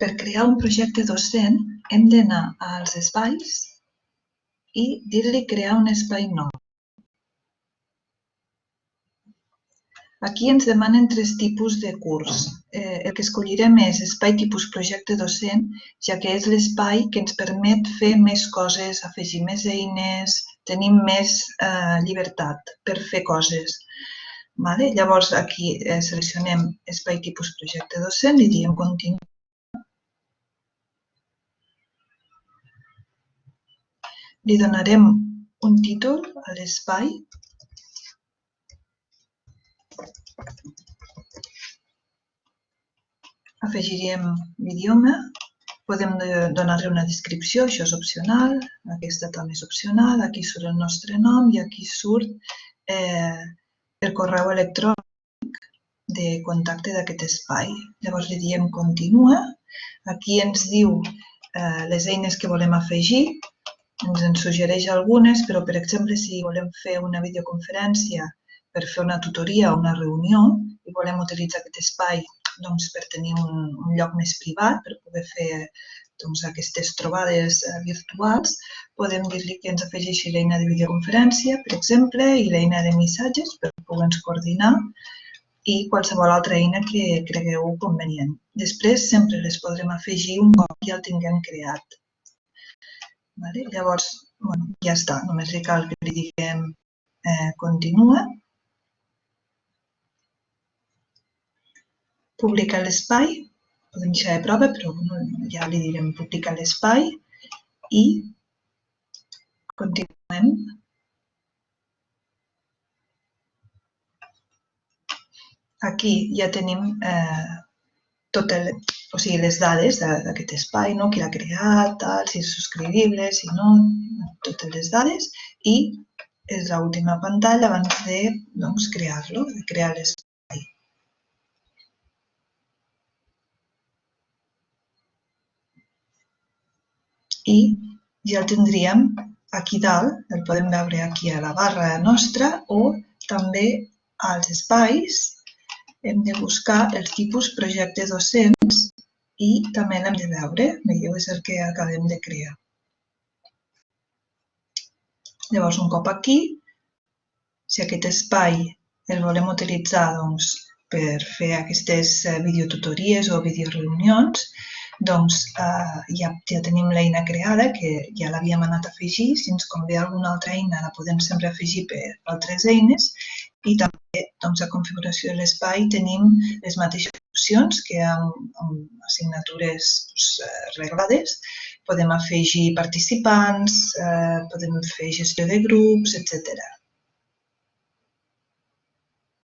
per crear un projecte docent hem d'anar als espais i dir-li crear un espai nou. Aquí ens demanen tres tipus de curs. Eh, el que escollirem és espai tipus projecte docent, ja que és l'espai que ens permet fer més coses, afegir més eines, tenir més eh, llibertat per fer coses. Vale? Llavors, aquí eh, seleccionem espai tipus projecte docent i diem continuar. Li donarem un títol a l'espai. Afegiríem l'idioma, podem donar-li una descripció, això és opcional, aquesta també és opcional, aquí surt el nostre nom i aquí surt eh, el correu electrònic de contacte d'aquest espai. Llavors li diem continua, aquí ens diu eh, les eines que volem afegir, ens en suggereix algunes, però per exemple si volem fer una videoconferència per fer una tutoria o una reunió i volem utilitzar aquest espai doncs, per tenir un, un lloc més privat, per poder fer doncs, aquestes trobades eh, virtuals, podem dir-li que ens afegeixi l'eina de videoconferència, per exemple, i l'eina de missatges per poder-nos coordinar i qualsevol altra eina que cregueu convenient. Després sempre les podrem afegir un cop ja el tinguem creat. Vale? Llavors, bueno, ja està, només li cal que li diguem eh, continua publicar l'espai, podem deixar de prova, però ja li direm publicar l'espai i continuem. Aquí ja tenim eh, tot el, o sigui, les dades d'aquest espai, no? qui l'ha creat, tal, si és subscrivible, si no, totes les dades i és l'última pantalla abans de doncs, crear-lo, de crear l'espai. i ja el tindríem aquí dalt, el podem veure aquí a la barra nostra o també als espais hem de buscar els tipus projecte docents i també l'hem de veure, veieu, és el que acabem de crear. Llavors, un cop aquí, si aquest espai el volem utilitzar doncs, per fer aquestes eh, videotutories o videoreunions, doncs eh, ja, ja tenim l'eina creada, que ja l'havíem anat a afegir. Si ens convé alguna altra eina, la podem sempre afegir per altres eines. I també doncs, a configuració de l'espai tenim les mateixes opcions que amb, amb assignatures doncs, eh, reglades. Podem afegir participants, eh, podem fer gestió de grups, etc.